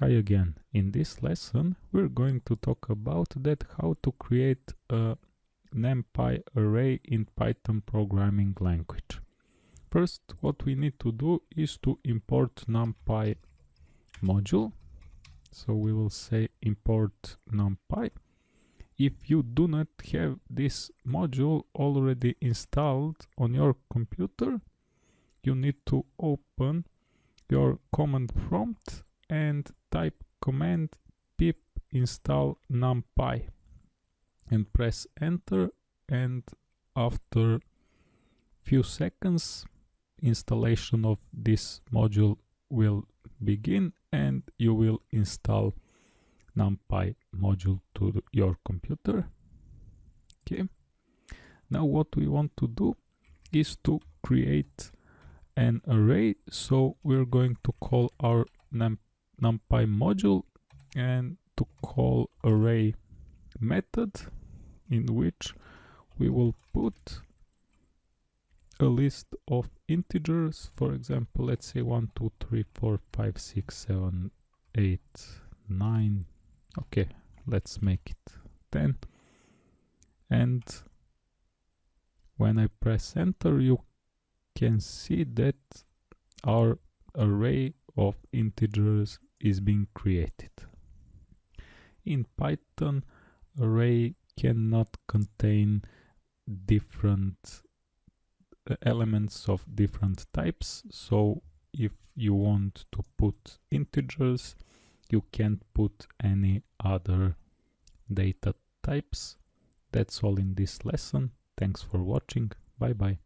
Hi again. In this lesson we're going to talk about that how to create a NumPy array in Python programming language. First what we need to do is to import NumPy module. So we will say import NumPy. If you do not have this module already installed on your computer, you need to open your command prompt and type command pip install numpy and press enter and after few seconds installation of this module will begin and you will install numpy module to your computer. Okay. Now what we want to do is to create an array. So we're going to call our num numpy module and to call array method in which we will put a list of integers for example let's say 1 2 3 4 5 6 7 8 9 okay let's make it 10 and when I press enter you can see that our array of integers is being created. In Python, array cannot contain different uh, elements of different types. So if you want to put integers, you can't put any other data types. That's all in this lesson. Thanks for watching. Bye bye.